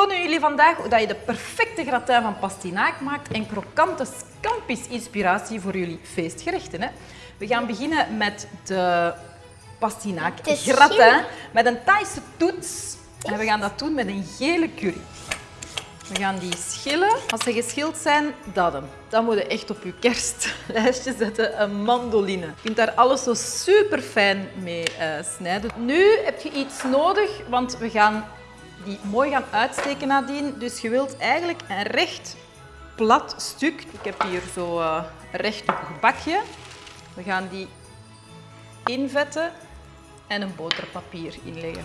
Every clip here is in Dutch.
tonen jullie vandaag hoe dat je de perfecte gratin van pastinaak maakt en krokante scampis inspiratie voor jullie feestgerechten. Hè. We gaan beginnen met de pastinaak gratin met een Thaise toets. En we gaan dat doen met een gele curry. We gaan die schillen. Als ze geschild zijn, dat hem. Dan moet je echt op je kerstlijstje zetten een mandoline. Je kunt daar alles zo super fijn mee eh, snijden. Nu heb je iets nodig, want we gaan die mooi gaan uitsteken nadien. Dus je wilt eigenlijk een recht plat stuk. Ik heb hier zo eh, een rechthoekig bakje. We gaan die invetten en een boterpapier inleggen.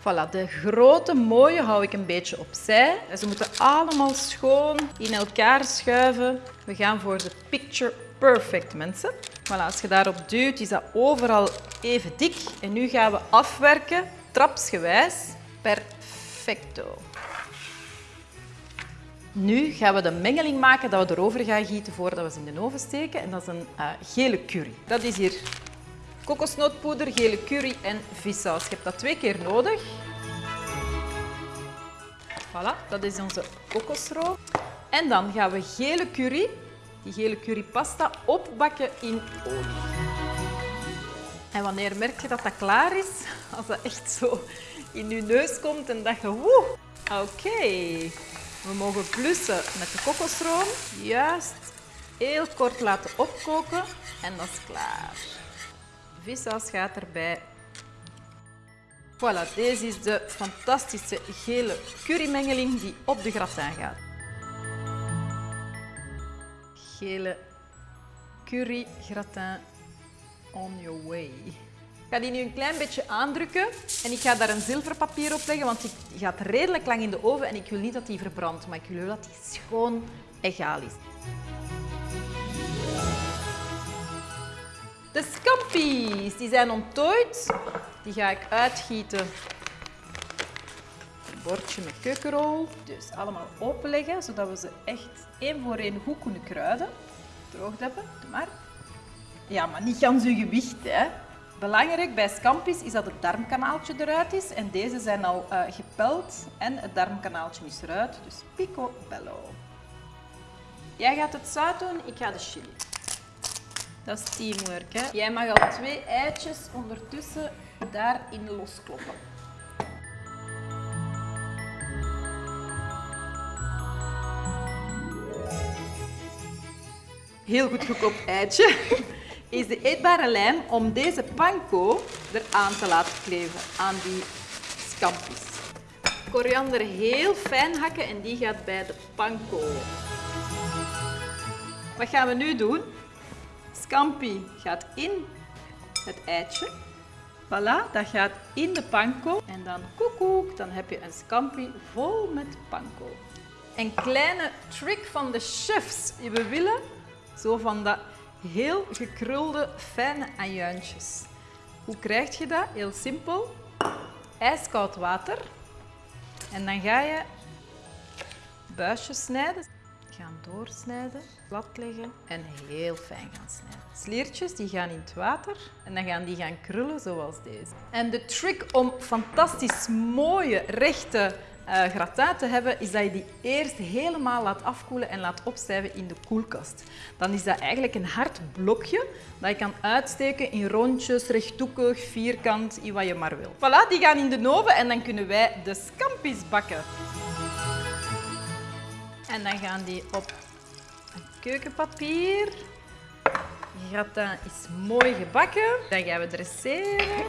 Voilà, de grote mooie hou ik een beetje opzij. Ze moeten allemaal schoon in elkaar schuiven. We gaan voor de picture perfect, mensen. Voilà, als je daarop duwt, is dat overal even dik. En nu gaan we afwerken, trapsgewijs. Perfecto. Nu gaan we de mengeling maken dat we erover gaan gieten voordat we ze in de oven steken. En dat is een eh, gele curry. Dat is hier kokosnootpoeder, gele curry en vissaus. Je hebt dat twee keer nodig. Voilà, dat is onze kokosroom. En dan gaan we gele curry, die gele currypasta, opbakken in olie. En wanneer merk je dat dat klaar is? Als dat echt zo in je neus komt en dat je woe. Oké, we mogen blussen met de kokosroom. Juist heel kort laten opkoken en dat is klaar. Vissaus gaat erbij. Voilà, deze is de fantastische gele currymengeling die op de gratin gaat. Gele curry gratin on your way. Ik ga die nu een klein beetje aandrukken en ik ga daar een zilverpapier op leggen, want die gaat redelijk lang in de oven en ik wil niet dat die verbrandt, maar ik wil dat die schoon egaal is. De scampi's, die zijn onttooid. Die ga ik uitgieten. Een bordje met keukenrol. Dus allemaal openleggen, zodat we ze echt één voor één goed kunnen kruiden. Droogd hebben, doe maar. Ja, maar niet gans uw gewicht, hè. Belangrijk bij scampi's is dat het darmkanaaltje eruit is. En deze zijn al eh, gepeld en het darmkanaaltje is eruit. Dus pico bello. Jij gaat het zout doen, ik ga de chili. Dat is teamwork. Hè? Jij mag al twee eitjes ondertussen daarin loskloppen. Heel goed gekookt eitje is de eetbare lijm om deze panko eraan te laten kleven, aan die scampis. Koriander heel fijn hakken en die gaat bij de panko. Wat gaan we nu doen? Scampi gaat in het eitje. Voilà, dat gaat in de panko. En dan koekoek, dan heb je een scampi vol met panko. Een kleine trick van de chefs. We willen zo van dat heel gekrulde, fijne ajuintjes. Hoe krijg je dat? Heel simpel. Ijskoud water. En dan ga je buisjes snijden. Gaan doorsnijden, plat leggen en heel fijn gaan snijden. Sliertjes die gaan in het water en dan gaan die gaan krullen zoals deze. En de trick om fantastisch mooie, rechte gratin te hebben, is dat je die eerst helemaal laat afkoelen en laat opstijven in de koelkast. Dan is dat eigenlijk een hard blokje dat je kan uitsteken in rondjes, rechthoekig, vierkant, in wat je maar wil. Voilà, die gaan in de oven en dan kunnen wij de scampi's bakken. En dan gaan die op keukenpapier. De gratin is mooi gebakken. Dan gaan we dresseren.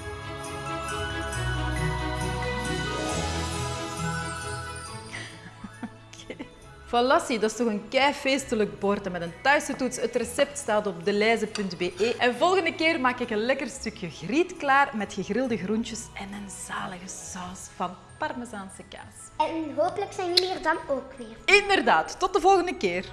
Zie, dat is toch een kei feestelijk bord en met een Thaise toets. Het recept staat op deleize.be. En volgende keer maak ik een lekker stukje griet klaar met gegrilde groentjes en een zalige saus van parmezaanse kaas. En hopelijk zijn jullie er dan ook weer. Inderdaad, tot de volgende keer.